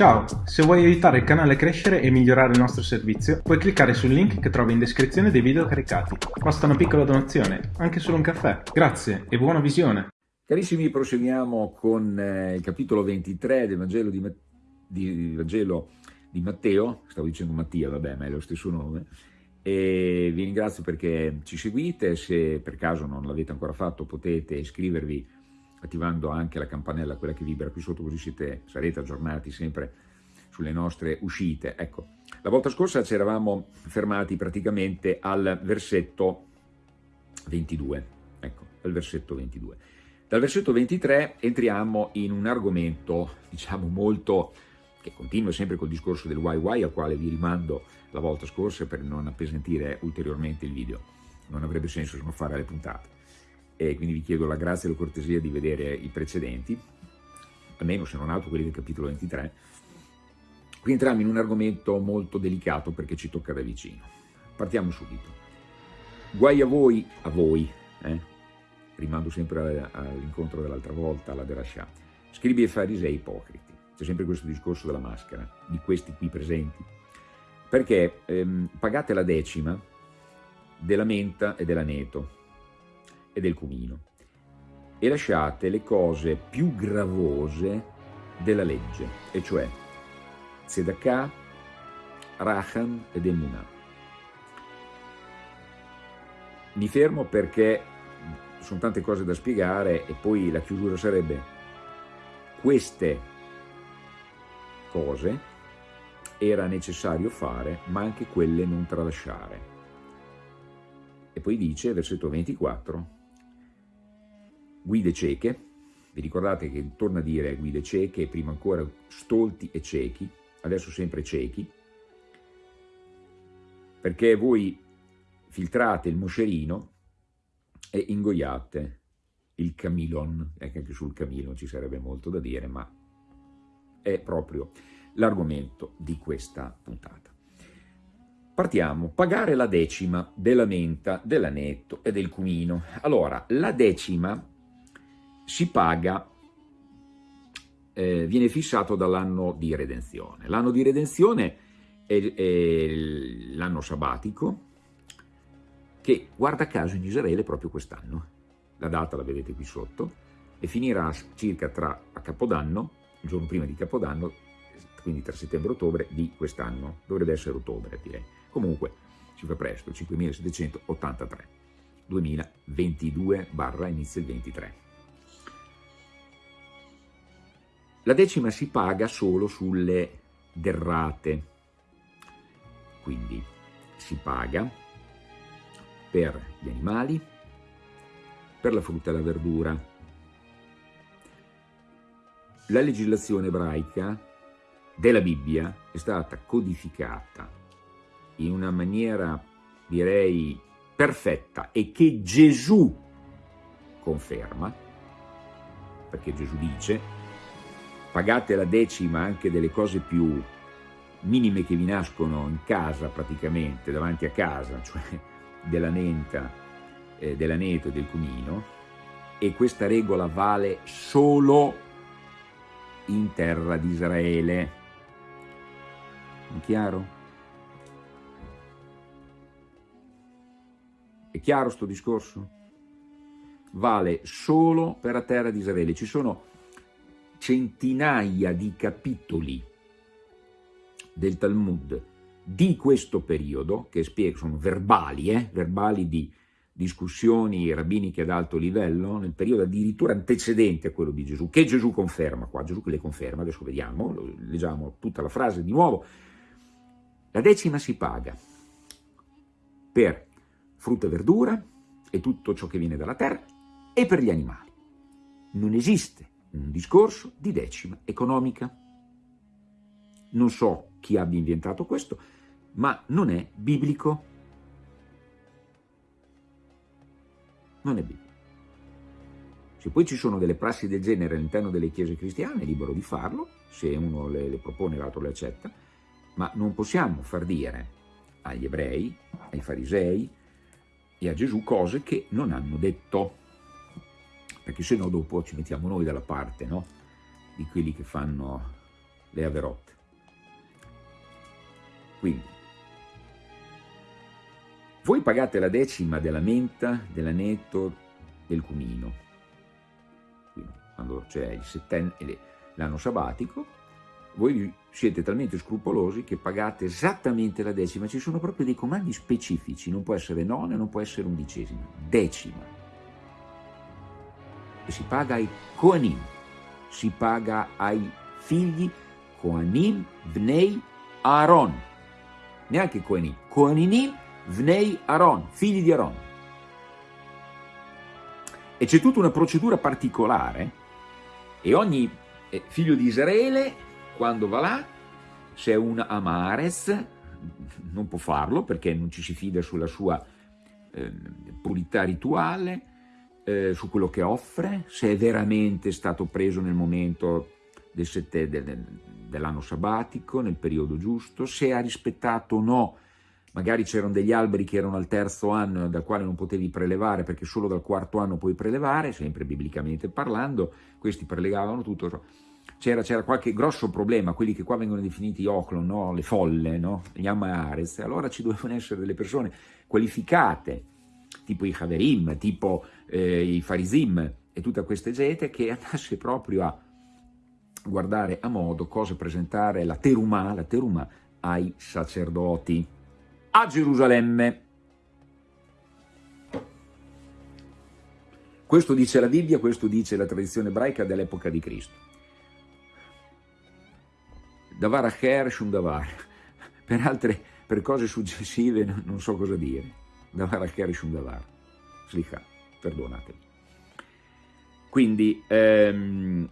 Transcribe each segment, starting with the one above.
Ciao, se vuoi aiutare il canale a crescere e migliorare il nostro servizio, puoi cliccare sul link che trovi in descrizione dei video caricati. Basta una piccola donazione, anche solo un caffè. Grazie e buona visione! Carissimi, proseguiamo con eh, il capitolo 23 del Vangelo di, Ma di, Vangelo di Matteo, stavo dicendo Mattia, vabbè, ma è lo stesso nome, e vi ringrazio perché ci seguite, se per caso non l'avete ancora fatto potete iscrivervi attivando anche la campanella, quella che vibra qui sotto, così siete, sarete aggiornati sempre sulle nostre uscite. Ecco, la volta scorsa ci eravamo fermati praticamente al versetto 22, ecco, al versetto 22. Dal versetto 23 entriamo in un argomento, diciamo, molto, che continua sempre col discorso del YY, al quale vi rimando la volta scorsa per non appesantire ulteriormente il video. Non avrebbe senso se non fare le puntate e quindi vi chiedo la grazia e la cortesia di vedere i precedenti, almeno se non altro quelli del capitolo 23. Qui entriamo in un argomento molto delicato perché ci tocca da vicino. Partiamo subito. Guai a voi, a voi, eh? rimando sempre all'incontro dell'altra volta, alla Derashah, scribi e farisei ipocriti. C'è sempre questo discorso della maschera, di questi qui presenti. Perché ehm, pagate la decima della menta e dell'aneto, e del cumino e lasciate le cose più gravose della legge, e cioè Tzedakah, Racham ed Emunah. Mi fermo perché sono tante cose da spiegare e poi la chiusura sarebbe queste cose era necessario fare, ma anche quelle non tralasciare. E poi dice, versetto 24, guide cieche, vi ricordate che torna a dire guide cieche, prima ancora stolti e ciechi, adesso sempre ciechi, perché voi filtrate il moscerino e ingoiate il camilon, ecco anche sul camilon ci sarebbe molto da dire, ma è proprio l'argomento di questa puntata. Partiamo, pagare la decima della menta, dell'anetto e del cumino. Allora, la decima si paga, eh, viene fissato dall'anno di redenzione. L'anno di redenzione è, è l'anno sabbatico, che guarda caso in Israele proprio quest'anno. La data la vedete qui sotto, e finirà circa tra a Capodanno, il giorno prima di Capodanno, quindi tra settembre e ottobre di quest'anno. Dovrebbe essere ottobre, direi. Comunque, si fa presto, 5783, 2022 barra inizio il 23. La decima si paga solo sulle derrate, quindi si paga per gli animali, per la frutta e la verdura. La legislazione ebraica della Bibbia è stata codificata in una maniera, direi, perfetta e che Gesù conferma, perché Gesù dice pagate la decima anche delle cose più minime che vi nascono in casa praticamente, davanti a casa, cioè della nenta, eh, dell'aneto e del cumino, e questa regola vale solo in terra di Israele. È chiaro? È chiaro sto discorso? Vale solo per la terra di Israele. Ci sono centinaia di capitoli del Talmud di questo periodo, che sono verbali, eh, verbali di discussioni rabbiniche ad alto livello, nel periodo addirittura antecedente a quello di Gesù, che Gesù conferma qua, Gesù che le conferma, adesso vediamo, leggiamo tutta la frase di nuovo, la decima si paga per frutta e verdura e tutto ciò che viene dalla terra e per gli animali. Non esiste un discorso di decima economica. Non so chi abbia inventato questo, ma non è biblico. Non è biblico. Se poi ci sono delle prassi del genere all'interno delle chiese cristiane, è libero di farlo, se uno le, le propone l'altro le accetta, ma non possiamo far dire agli ebrei, ai farisei e a Gesù cose che non hanno detto perché se no dopo ci mettiamo noi dalla parte no? di quelli che fanno le Averot. Quindi, voi pagate la decima della menta, dell'aneto, del cumino, quindi quando c'è settenne, l'anno sabbatico, voi siete talmente scrupolosi che pagate esattamente la decima, ci sono proprio dei comandi specifici, non può essere nona, non può essere undicesima, decima. Si paga ai Koanim, si paga ai figli Koanim Bnei Aaron, neanche Koanim, Koaninim Vnei Aaron, figli di Aaron. E c'è tutta una procedura particolare e ogni eh, figlio di Israele, quando va là, se è un Amares, non può farlo perché non ci si fida sulla sua eh, purità rituale, eh, su quello che offre, se è veramente stato preso nel momento del del, dell'anno sabbatico, nel periodo giusto, se ha rispettato o no magari c'erano degli alberi che erano al terzo anno dal quale non potevi prelevare perché solo dal quarto anno puoi prelevare, sempre biblicamente parlando, questi prelevavano tutto. C'era, qualche grosso problema, quelli che qua vengono definiti oclon, no? le folle, no? gli amares, allora ci dovevano essere delle persone qualificate, tipo i Haverim, tipo eh, i Farisim e tutta questa gente che andasse proprio a guardare a modo cosa presentare la terumà, la terumà ai sacerdoti a Gerusalemme. Questo dice la Bibbia, questo dice la tradizione ebraica dell'epoca di Cristo. Davar acher shum davar. Per altre, per cose successive non so cosa dire. Davar acher shum davar. Slicha, perdonatemi. Quindi, ehm,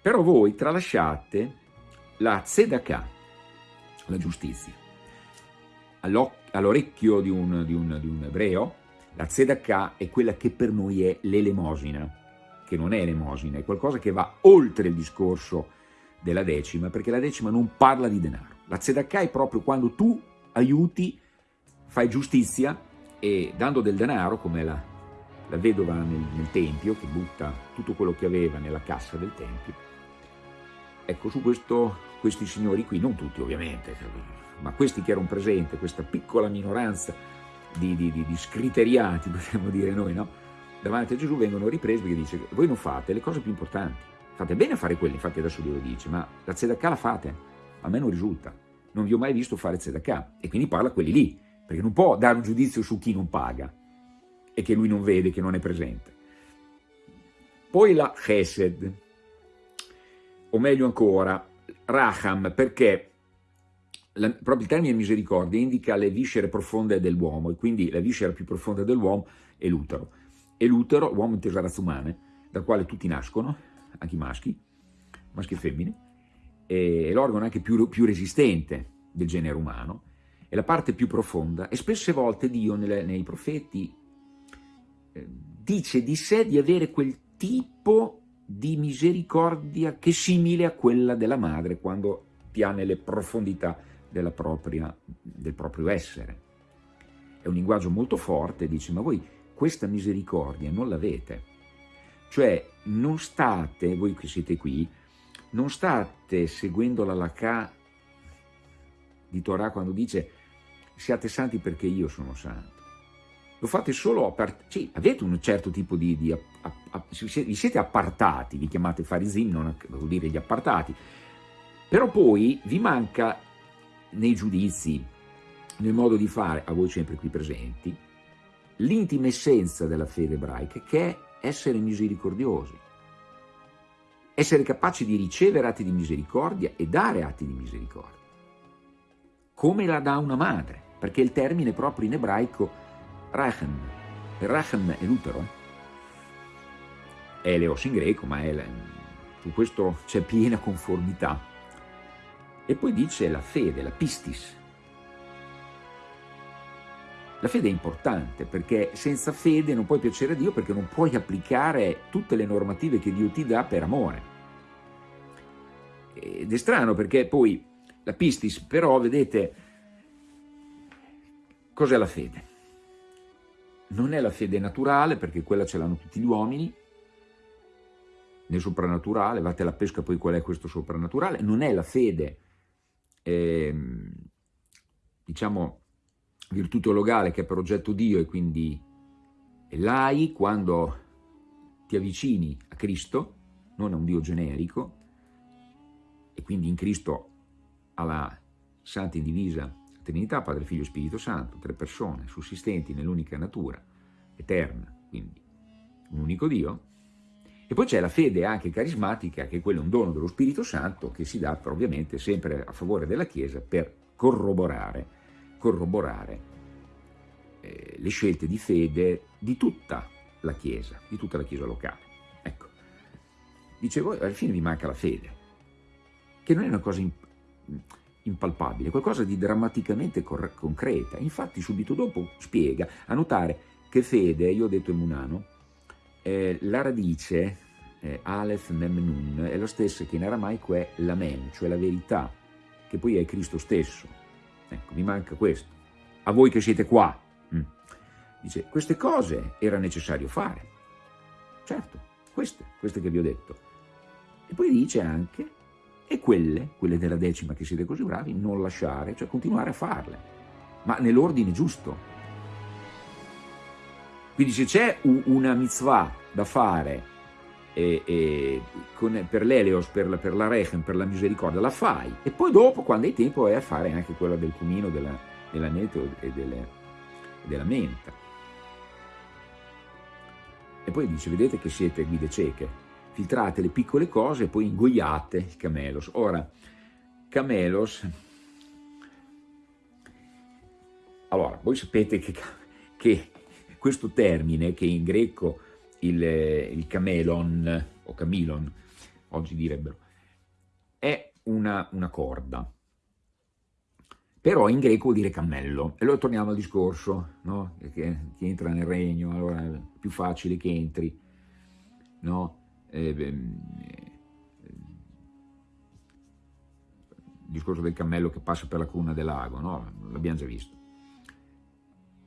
però voi tralasciate la tzedakah, la giustizia all'orecchio di, un, di, un, di un ebreo, la tzedakah è quella che per noi è l'elemosina, che non è elemosina, è qualcosa che va oltre il discorso della decima, perché la decima non parla di denaro. La tzedakah è proprio quando tu aiuti, fai giustizia e dando del denaro, come la, la vedova nel, nel Tempio, che butta tutto quello che aveva nella cassa del Tempio, ecco, su questo, questi signori qui, non tutti ovviamente, ma questi che erano presenti, questa piccola minoranza di, di, di, di scriteriati, potremmo dire noi, no? davanti a Gesù vengono ripresi perché dice voi non fate le cose più importanti, fate bene a fare quelle, infatti adesso Dio lo dice, ma la tzedakah la fate, a me non risulta, non vi ho mai visto fare tzedakah, e quindi parla quelli lì, perché non può dare un giudizio su chi non paga e che lui non vede, che non è presente. Poi la chesed, o meglio ancora, raham, perché la, proprio il termine misericordia indica le viscere profonde dell'uomo e quindi la viscera più profonda dell'uomo è l'utero. E l'utero, l'uomo inteso razza umana, dal quale tutti nascono, anche i maschi, maschi e femmine, è l'organo anche più, più, resistente del genere umano, è la parte più profonda e spesse volte Dio nelle, nei profeti dice di sé di avere quel tipo di misericordia che è simile a quella della madre quando piane le profondità propria, del proprio essere. È un linguaggio molto forte, dice, ma voi questa misericordia non l'avete. Cioè, non state, voi che siete qui, non state seguendo la lacà di Torah quando dice siate santi perché io sono santo. Lo fate solo, a part- sì, avete un certo tipo di, di a, a, vi siete appartati, vi chiamate farizim, non vuol dire gli appartati, però poi vi manca nei giudizi, nel modo di fare, a voi sempre qui presenti, l'intima essenza della fede ebraica che è essere misericordiosi, essere capaci di ricevere atti di misericordia e dare atti di misericordia, come la dà una madre, perché il termine proprio in ebraico rachem, rachem è l'utero, è eleos in greco, ma è, su questo c'è piena conformità, e poi dice la fede, la pistis. La fede è importante perché senza fede non puoi piacere a Dio perché non puoi applicare tutte le normative che Dio ti dà per amore. Ed è strano perché poi la pistis, però, vedete, cos'è la fede? Non è la fede naturale perché quella ce l'hanno tutti gli uomini, nel soprannaturale, vate alla pesca poi qual è questo soprannaturale, non è la fede, eh, diciamo, virtù teologale che è per oggetto Dio e quindi l'hai quando ti avvicini a Cristo, non a un Dio generico, e quindi in Cristo alla Santa Indivisa Trinità, Padre, Figlio e Spirito Santo, tre persone sussistenti nell'unica natura, eterna, quindi un unico Dio, e poi c'è la fede anche carismatica, che è quello un dono dello Spirito Santo, che si dà ovviamente sempre a favore della Chiesa per corroborare, corroborare eh, le scelte di fede di tutta la Chiesa, di tutta la Chiesa locale. Ecco, dicevo, alla fine vi manca la fede, che non è una cosa impalpabile, qualcosa di drammaticamente concreta. Infatti subito dopo spiega, a notare che fede, io ho detto in Munano, eh, la radice eh, Aleph Mem Nun è la stessa che in aramaico è l'amen, cioè la verità, che poi è Cristo stesso. Ecco, mi manca questo. A voi che siete qua. Mm. Dice, queste cose era necessario fare. Certo, queste, queste che vi ho detto. E poi dice anche, e quelle, quelle della decima che siete così bravi, non lasciare, cioè continuare a farle, ma nell'ordine giusto. Quindi se c'è una mitzvah da fare e, e con, per l'Eleos, per, per, la Rechem, per la misericordia, la fai. E poi dopo, quando hai tempo, vai a fare anche quella del cumino, della, dell'aneto e delle, della menta. E poi dice, vedete che siete guide cieche, filtrate le piccole cose e poi ingoiate il camelos. Ora, camelos... Allora, voi sapete che, che questo termine che in greco il, il camelon o camilon, oggi direbbero, è una, una corda, però in greco vuol dire cammello. E allora torniamo al discorso, no? che, chi entra nel regno, allora è più facile che entri, no? Eh, il discorso del cammello che passa per la cruna del lago, no? l'abbiamo già visto.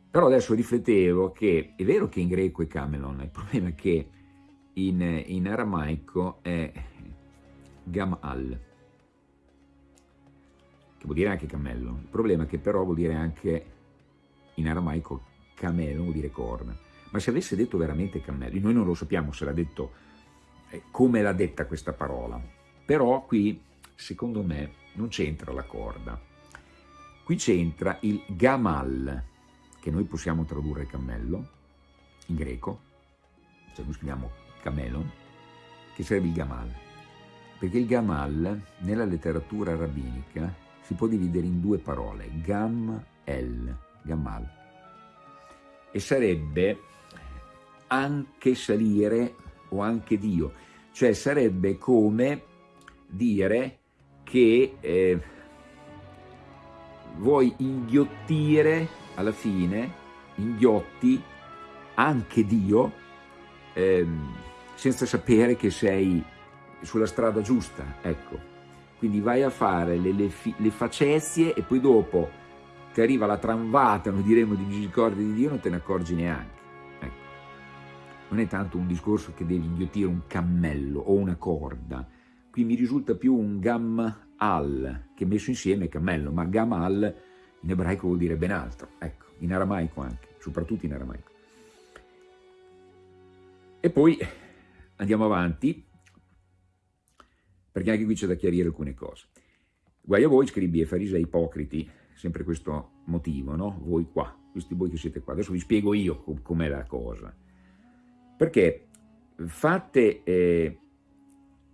Però adesso riflettevo che è vero che in greco è Camelon, il problema è che in, in aramaico è Gamal, che vuol dire anche cammello. Il problema è che però vuol dire anche in aramaico camelo, vuol dire corna. Ma se avesse detto veramente cammello, noi non lo sappiamo se l'ha detto, eh, come l'ha detta questa parola, però qui secondo me non c'entra la corda, qui c'entra il gamal, che noi possiamo tradurre cammello in greco, cioè noi scriviamo camelon, che sarebbe il gamal. Perché il gamal nella letteratura rabbinica si può dividere in due parole, gam, el, gamal, e sarebbe anche salire o anche Dio, cioè sarebbe come dire che eh, vuoi inghiottire alla fine inghiotti anche Dio ehm, senza sapere che sei sulla strada giusta, ecco. Quindi vai a fare le, le, le facezie e poi dopo ti arriva la tramvata, noi diremmo, di misericordia di Dio, non te ne accorgi neanche. Non è tanto un discorso che devi inghiottire un cammello o una corda, qui mi risulta più un gam al, che messo insieme cammello, ma gam al in ebraico vuol dire ben altro, ecco, in aramaico anche, soprattutto in aramaico. E poi andiamo avanti, perché anche qui c'è da chiarire alcune cose. Guai a voi, scribi e farisei ipocriti, sempre questo motivo, no? Voi qua, questi voi che siete qua. Adesso vi spiego io com'è la cosa. Perché fate eh,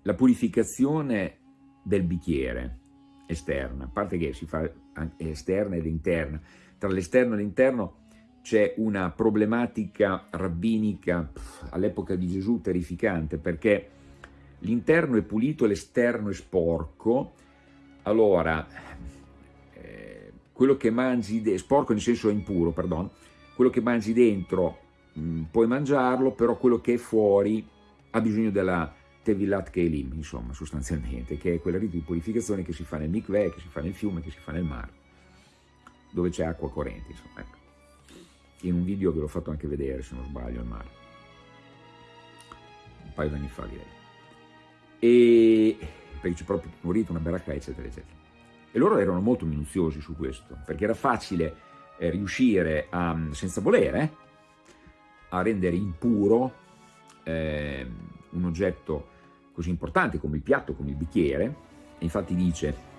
la purificazione del bicchiere esterna, a parte che si fa esterna ed interna. Tra l'esterno e l'interno c'è una problematica rabbinica all'epoca di Gesù terrificante perché l'interno è pulito l'esterno è sporco, allora eh, quello che mangi, sporco nel senso impuro, perdono, quello che mangi dentro mm, puoi mangiarlo, però quello che è fuori ha bisogno della Tevilat Kelim, insomma, sostanzialmente, che è quel rito di purificazione che si fa nel mikveh, che si fa nel fiume, che si fa nel mare, dove c'è acqua corrente, insomma, ecco. In un video ve l'ho fatto anche vedere, se non sbaglio, al mare. Un paio di anni fa, direi. e perché c'è proprio morito una baracca, eccetera, eccetera. E loro erano molto minuziosi su questo, perché era facile eh, riuscire a, senza volere, a rendere impuro eh, un oggetto così importante come il piatto, come il bicchiere, e infatti dice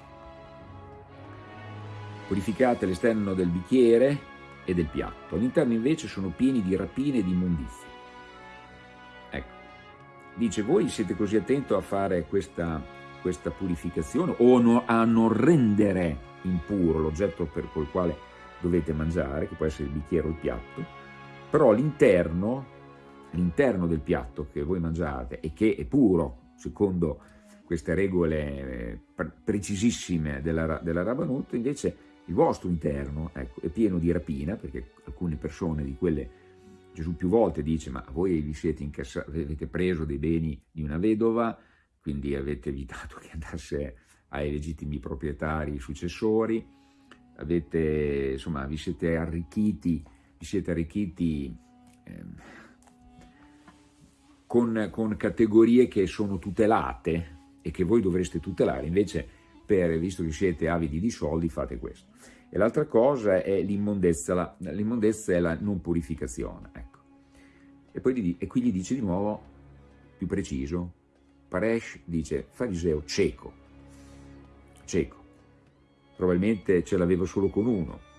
purificate l'esterno del bicchiere e del piatto, all'interno invece sono pieni di rapine e di immondizie. Ecco, dice voi siete così attenti a fare questa, questa purificazione o no, a non rendere impuro l'oggetto col quale dovete mangiare, che può essere il bicchiere o il piatto, però l'interno, l'interno del piatto che voi mangiate e che è puro, secondo queste regole eh, precisissime della, della Rabanut, invece il vostro interno ecco, è pieno di rapina, perché alcune persone di quelle, Gesù più volte dice, ma voi vi siete incassati, avete preso dei beni di una vedova, quindi avete evitato che andasse ai legittimi proprietari successori, avete, insomma, vi siete arricchiti, vi siete arricchiti eh, con, con categorie che sono tutelate e che voi dovreste tutelare, invece per, visto che siete avidi di soldi, fate questo. E l'altra cosa è l'immondezza, l'immondezza è la non purificazione. Ecco. E, poi, e qui gli dice di nuovo, più preciso, Paresh dice, fariseo cieco, cieco, probabilmente ce l'aveva solo con uno.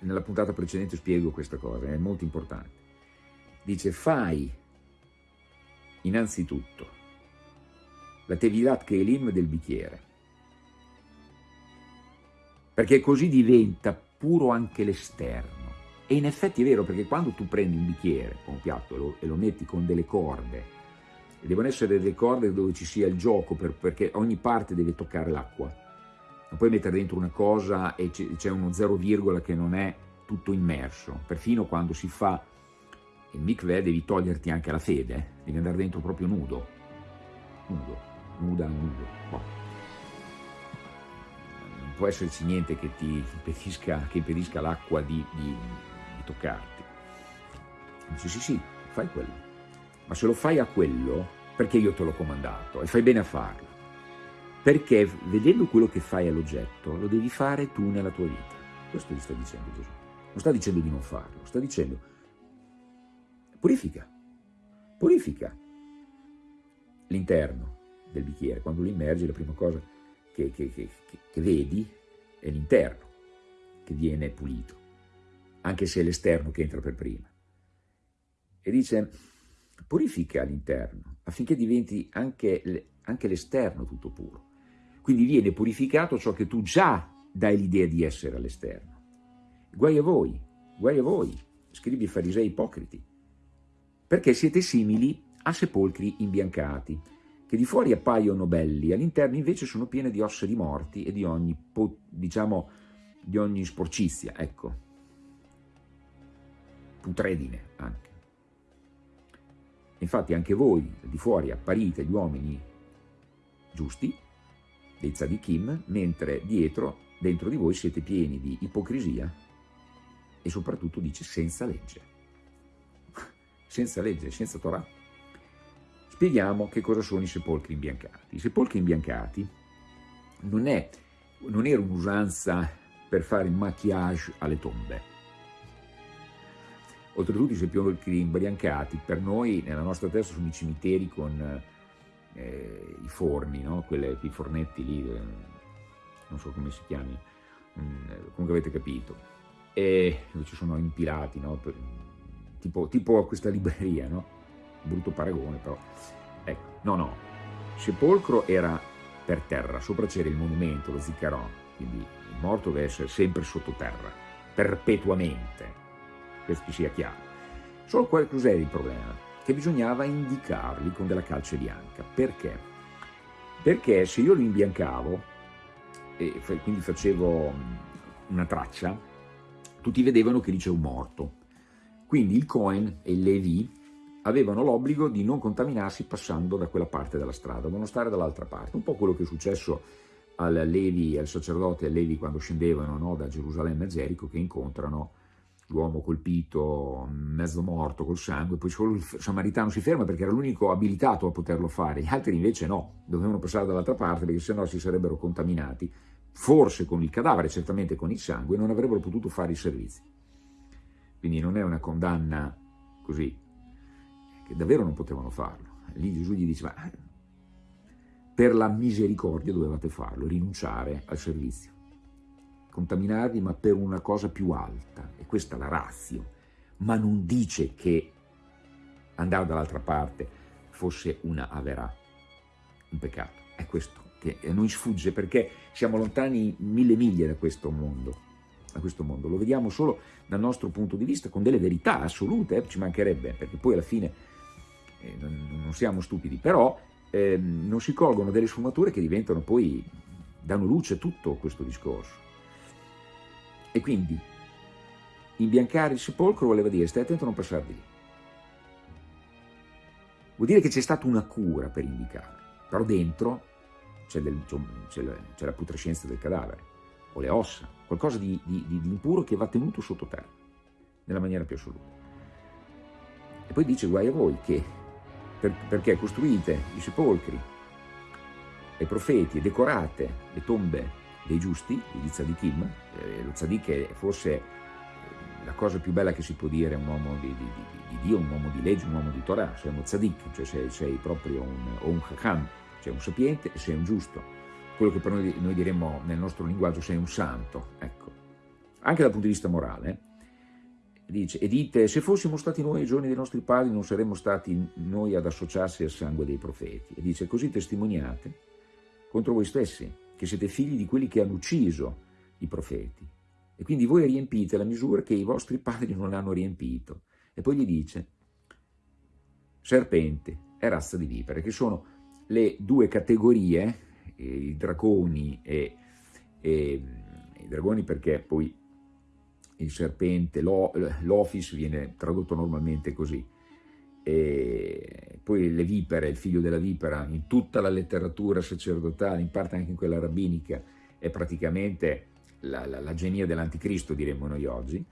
Nella puntata precedente spiego questa cosa, è molto importante. Dice, fai innanzitutto la Tevilat Kelim del bicchiere. Perché così diventa puro anche l'esterno. E in effetti è vero, perché quando tu prendi un bicchiere o un piatto e lo, e lo metti con delle corde, devono essere delle corde dove ci sia il gioco, per, perché ogni parte deve toccare l'acqua. Non puoi mettere dentro una cosa e c'è uno zero virgola che non è tutto immerso. Perfino quando si fa il mikveh devi toglierti anche la fede, devi andare dentro proprio nudo. Nudo nuda nudo. Boh. Non può esserci niente che ti impedisca, impedisca l'acqua di, di, di toccarti. Dice sì sì, fai quello. Ma se lo fai a quello, perché io te l'ho comandato e fai bene a farlo. Perché vedendo quello che fai all'oggetto, lo devi fare tu nella tua vita. Questo gli sta dicendo Gesù. Non sta dicendo di non farlo, sta dicendo purifica, purifica l'interno, del bicchiere. Quando lo immergi la prima cosa che, che, che, che vedi è l'interno che viene pulito, anche se è l'esterno che entra per prima. E dice, purifica l'interno affinché diventi anche, anche l'esterno tutto puro. Quindi viene purificato ciò che tu già dai l'idea di essere all'esterno. Guai a voi, guai a voi, scrivi i farisei ipocriti, perché siete simili a sepolcri imbiancati, che di fuori appaiono belli, all'interno invece sono piene di ossa di morti e di ogni, diciamo, di ogni sporcizia, ecco, putredine anche. Infatti anche voi di fuori apparite gli uomini giusti, dei tzadikim, mentre dietro, dentro di voi siete pieni di ipocrisia e soprattutto dice senza legge, senza legge, senza Torah. Spieghiamo che cosa sono i sepolcri imbiancati. I sepolcri imbiancati non, è, non era un'usanza per fare il maquillage alle tombe. Oltretutto i sepolcri imbiancati per noi nella nostra testa sono i cimiteri con eh, i forni, no? Quelle, i fornetti lì, eh, non so come si chiami, mm, comunque avete capito, e ci sono impilati, no? per, tipo, tipo questa libreria, no? brutto paragone però. Ecco, no, no, sepolcro era per terra, sopra c'era il monumento, lo ziccarone, quindi il morto deve essere sempre sottoterra, perpetuamente, questo sia chiaro. Solo qual cos'era il problema? Che bisognava indicarli con della calce bianca. Perché? Perché se io li imbiancavo, e quindi facevo una traccia, tutti vedevano che lì c'è un morto. Quindi il Cohen e il Levi avevano l'obbligo di non contaminarsi passando da quella parte della strada, dovevano stare dall'altra parte, un po' quello che è successo al Levi, al sacerdote e al Levi quando scendevano no, da Gerusalemme a Gerico che incontrano l'uomo colpito, mezzo morto col sangue, poi solo il samaritano si ferma perché era l'unico abilitato a poterlo fare, gli altri invece no, dovevano passare dall'altra parte perché sennò si sarebbero contaminati, forse con il cadavere, certamente con il sangue, e non avrebbero potuto fare i servizi. Quindi non è una condanna così, che davvero non potevano farlo. Lì Gesù gli dice, ma per la misericordia dovevate farlo, rinunciare al servizio contaminarvi, ma per una cosa più alta, e questa è la razio, ma non dice che andare dall'altra parte fosse una averà, un peccato. È questo che a noi sfugge perché siamo lontani mille miglia da questo mondo, da questo mondo. Lo vediamo solo dal nostro punto di vista, con delle verità assolute, eh, ci mancherebbe, perché poi alla fine eh, non, non, siamo stupidi, però eh, non si colgono delle sfumature che diventano poi, danno luce a tutto questo discorso. E quindi imbiancare il sepolcro voleva dire stai attento a non passare di lì. Vuol dire che c'è stata una cura per indicarlo, però dentro c'è, la, putrescenza del cadavere, o le ossa, qualcosa di, di, di, impuro che va tenuto sottoterra, nella maniera più assoluta. E poi dice guai a voi che, per, perché costruite i sepolcri, i profeti, e decorate le tombe dei giusti, degli tzadikim, eh, lo tzadik è forse eh, la cosa più bella che si può dire a un uomo di, di, di, di, Dio, un uomo di legge, un uomo di Torah, sei uno tzadik, cioè sei, sei proprio un, un hakam, cioè un sapiente sei un giusto. Quello che per noi, noi diremmo nel nostro linguaggio sei un santo, ecco. Anche dal punto di vista morale, dice, e dite, se fossimo stati noi ai giorni dei nostri padri non saremmo stati noi ad associarsi al sangue dei profeti. E dice, così testimoniate contro voi stessi, che siete figli di quelli che hanno ucciso i profeti. E quindi voi riempite la misura che i vostri padri non hanno riempito. E poi gli dice, serpente e razza di vipere, che sono le due categorie, eh, i dragoni e, e i dragoni perché poi il serpente, l'office viene tradotto normalmente così, e poi le vipere, il figlio della vipera, in tutta la letteratura sacerdotale, in parte anche in quella rabbinica, è praticamente la, la, la genia dell'anticristo, diremmo noi oggi.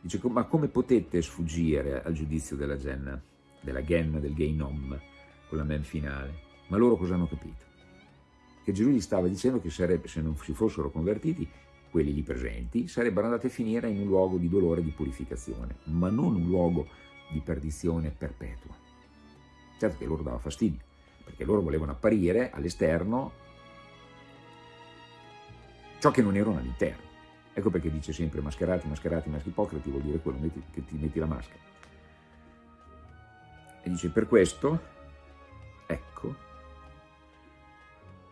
Dice, ma come potete sfuggire al giudizio della Genna, della Genna, del Geinom, con la men finale? Ma loro cosa hanno capito? Che Gesù gli stava dicendo che sarebbe, se non si fossero convertiti, quelli lì presenti, sarebbero andati a finire in un luogo di dolore e di purificazione, ma non un luogo di perdizione perpetua. Certo che loro dava fastidio, perché loro volevano apparire all'esterno ciò che non erano all'interno. Ecco perché dice sempre mascherati, mascherati, maschi ipocriti, vuol dire quello che ti metti la maschera. E dice per questo, ecco,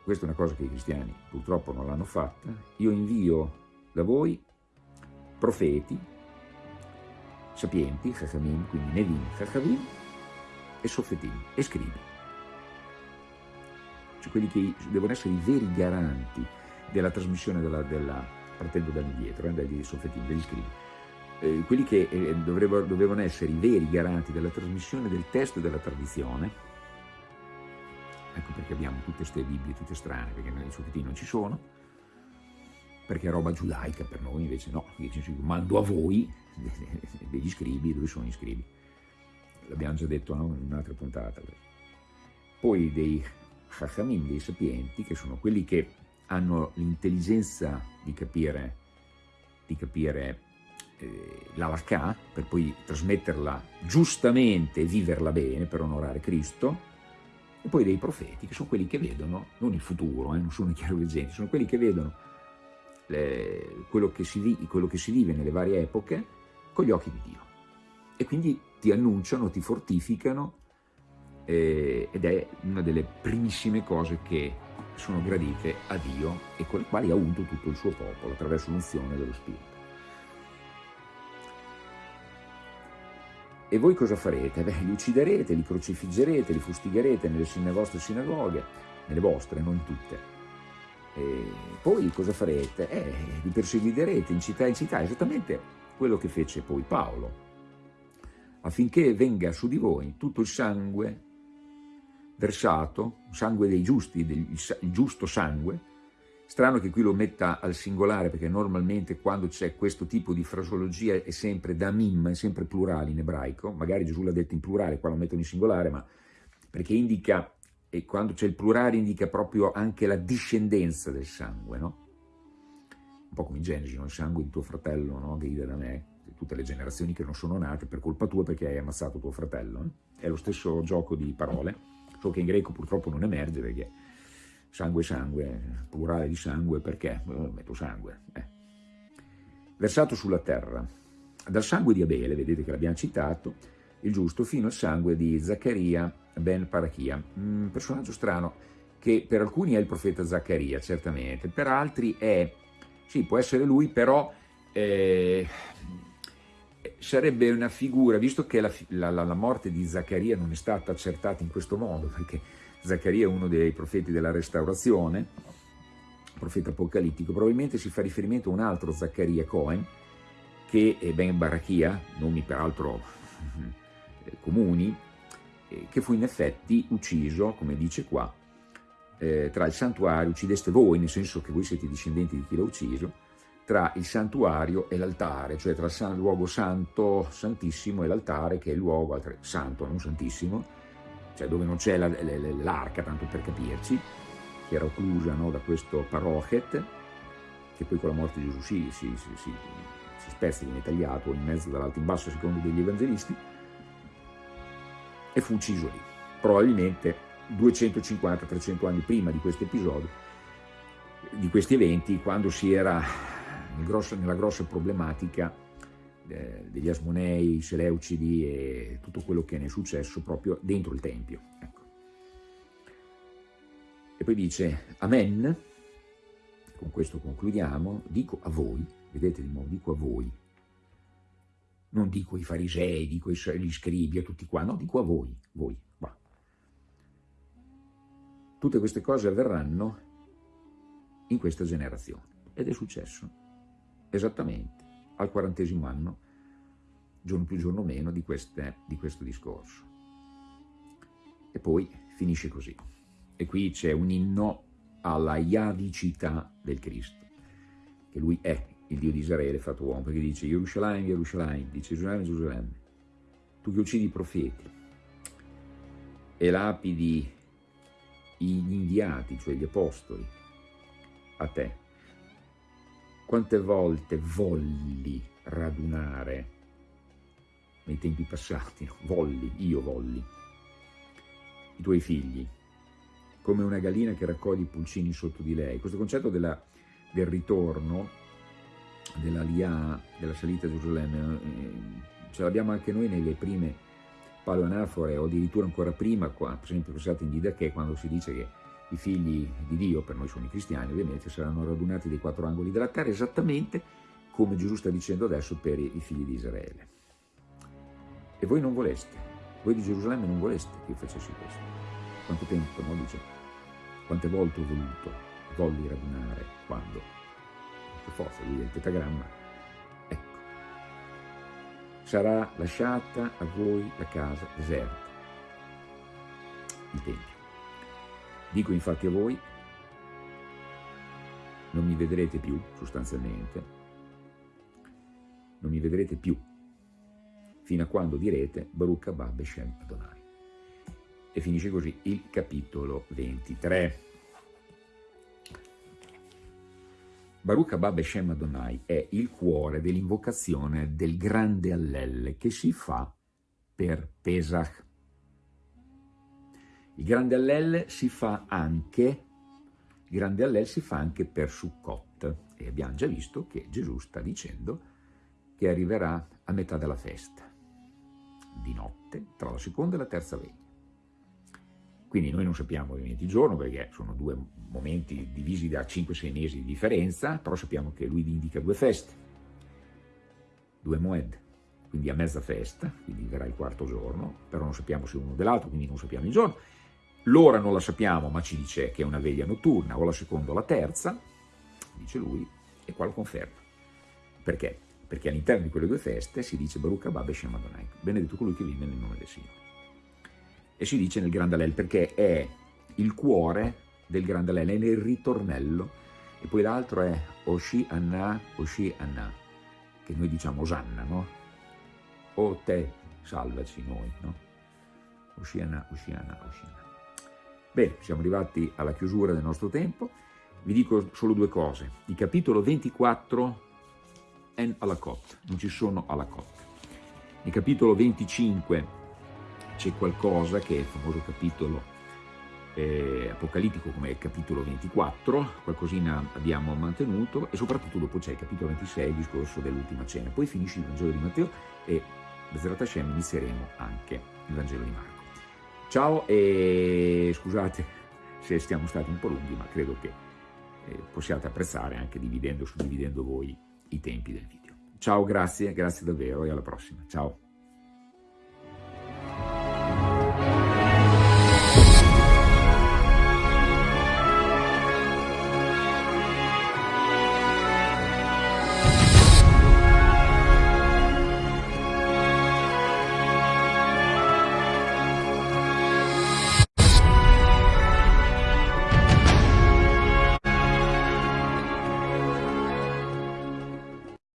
questa è una cosa che i cristiani purtroppo non l'hanno fatta, io invio da voi profeti, sapienti, Chachamim, quindi Nevim, Chachavim, e Sofetim, e scribi. Cioè quelli che devono essere i veri garanti della trasmissione della, della partendo dall'indietro, eh, dagli Sofetim, degli scribi. Eh, quelli che eh, dovrebbero, dovevano essere i veri garanti della trasmissione del testo e della tradizione, ecco perché abbiamo tutte queste Bibbie, tutte strane, perché i Sofetim non ci sono, perché è roba giudaica per noi, invece no, mando a voi degli scribi, dove sono gli scribi? L'abbiamo già detto no? in un'altra puntata. Poi dei chachamim, dei sapienti, che sono quelli che hanno l'intelligenza di capire, di capire eh, l'alakà, per poi trasmetterla giustamente e viverla bene, per onorare Cristo, e poi dei profeti, che sono quelli che vedono, non il futuro, eh, non sono i chiaroveggenti, sono quelli che vedono le, quello, che si, quello che si vive nelle varie epoche con gli occhi di Dio. E quindi ti annunciano, ti fortificano eh, ed è una delle primissime cose che sono gradite a Dio e con le quali ha unto tutto il suo popolo attraverso l'unzione dello Spirito. E voi cosa farete? Beh, li ucciderete, li crocifiggerete, li fustigherete nelle, vostre sinagoghe, nelle vostre, non tutte. E poi cosa farete? Eh, li perseguiterete in città in città, esattamente quello che fece poi Paolo, affinché venga su di voi tutto il sangue versato, sangue dei giusti, il giusto sangue, Strano che qui lo metta al singolare, perché normalmente quando c'è questo tipo di frasologia è sempre da mim, è sempre plurale in ebraico, magari Gesù l'ha detto in plurale, qua lo mettono in singolare, ma perché indica, e quando c'è il plurale indica proprio anche la discendenza del sangue, no? Un po' come in Genesi, no? il sangue di tuo fratello no? grida da me, tutte le generazioni che non sono nate per colpa tua perché hai ammazzato tuo fratello. No? È lo stesso gioco di parole, solo che in greco purtroppo non emerge perché sangue sangue, plurale di sangue, perché? Oh, metto sangue. Eh. Versato sulla terra, dal sangue di Abele, vedete che l'abbiamo citato, il giusto, fino al sangue di Zaccaria ben Parachia, un personaggio strano che per alcuni è il profeta Zaccaria, certamente, per altri è, sì, può essere lui, però eh, sarebbe una figura, visto che la, la, la morte di Zaccaria non è stata accertata in questo modo, perché Zaccaria è uno dei profeti della restaurazione, profeta apocalittico, probabilmente si fa riferimento a un altro Zaccaria Cohen, che è Ben Barachia, nomi peraltro eh, comuni, eh, che fu in effetti ucciso, come dice qua, eh, tra il santuario, uccideste voi, nel senso che voi siete discendenti di chi l'ha ucciso, tra il santuario e l'altare, cioè tra il luogo santo, santissimo e l'altare che è il luogo santo, non santissimo, cioè dove non c'è l'arca, tanto per capirci, che era occlusa no, da questo parochet, che poi con la morte di Gesù si, si, si, si, si spezza, viene tagliato in mezzo dall'alto in basso secondo degli evangelisti, e fu ucciso lì, probabilmente 250-300 anni prima di questo episodio, di questi eventi, quando si era nella grossa problematica eh, degli Asmonei, i Seleucidi e tutto quello che ne è successo proprio dentro il Tempio. Ecco. E poi dice, Amen, con questo concludiamo, dico a voi, vedete di nuovo, dico a voi, non dico ai farisei, dico agli scribi, a tutti qua, no, dico a voi, voi, qua. Tutte queste cose avverranno in questa generazione. Ed è successo esattamente al quarantesimo anno, giorno più giorno meno, di, queste, di questo discorso. E poi finisce così. E qui c'è un inno alla iadicità del Cristo, che lui è il Dio di Israele fatto uomo, perché dice Gerusalemme, Gerusalemme, dice Gerusalemme, Gerusalemme, tu che uccidi i profeti e lapidi gli inviati, cioè gli apostoli, a te, quante volte volli radunare nei tempi passati, volli, io volli, i tuoi figli, come una gallina che raccoglie i pulcini sotto di lei. Questo concetto della, del ritorno, della Lia, della salita a Gerusalemme, eh, ce l'abbiamo anche noi nelle prime paloanafore o addirittura ancora prima, qua, per esempio pensate in Didache, quando si dice che i figli di Dio, per noi sono i cristiani ovviamente, saranno radunati dai quattro angoli della terra, esattamente come Gesù sta dicendo adesso per i figli di Israele. E voi non voleste, voi di Gerusalemme non voleste che io facessi questo. Quanto tempo, no? Dice, quante volte ho voluto, volli radunare, quando? Forza, è il tetagramma. Ecco, sarà lasciata a voi la casa deserta, il Tempio. Dico infatti a voi, non mi vedrete più, sostanzialmente, non mi vedrete più, fino a quando direte Baruch Abba Beshem Adonai. E finisce così il capitolo 23. Baruch Abba Beshem Adonai è il cuore dell'invocazione del grande Allelle che si fa per Pesach. Il grande Allel si fa anche, grande Allel si fa anche per Sukkot e abbiamo già visto che Gesù sta dicendo che arriverà a metà della festa, di notte, tra la seconda e la terza veglia. Quindi noi non sappiamo ovviamente il giorno perché sono due momenti divisi da 5-6 mesi di differenza, però sappiamo che lui indica due feste, due Moed, quindi a mezza festa, quindi verrà il quarto giorno, però non sappiamo se uno dell'altro, quindi non sappiamo il giorno, L'ora non la sappiamo, ma ci dice che è una veglia notturna, o la seconda o la terza, dice lui, e qua lo conferma. Perché? Perché all'interno di quelle due feste si dice Baruch Abba Beshem Adonai, benedetto colui che vive nel nome del Signore. E si dice nel Grande Allel perché è il cuore del Grande Allel, è nel ritornello e poi l'altro è Oshi Anna, Oshi Anna, che noi diciamo Osanna, no? O te, salvaci noi, no? Oshi Anna, Oshi Anna, Oshi Anna. Bene, siamo arrivati alla chiusura del nostro tempo, vi dico solo due cose. Il capitolo 24 è alla cotte, non ci sono alla cotte. Nel capitolo 25 c'è qualcosa che è il famoso capitolo eh, apocalittico come il capitolo 24, qualcosina abbiamo mantenuto e soprattutto dopo c'è il capitolo 26, il discorso dell'ultima cena. Poi finisce il Vangelo di Matteo e Bezrat Hashem inizieremo anche il Vangelo di Marco. Ciao e scusate se siamo stati un po' lunghi, ma credo che eh, possiate apprezzare anche dividendo, suddividendo voi i tempi del video. Ciao, grazie, grazie davvero e alla prossima. Ciao.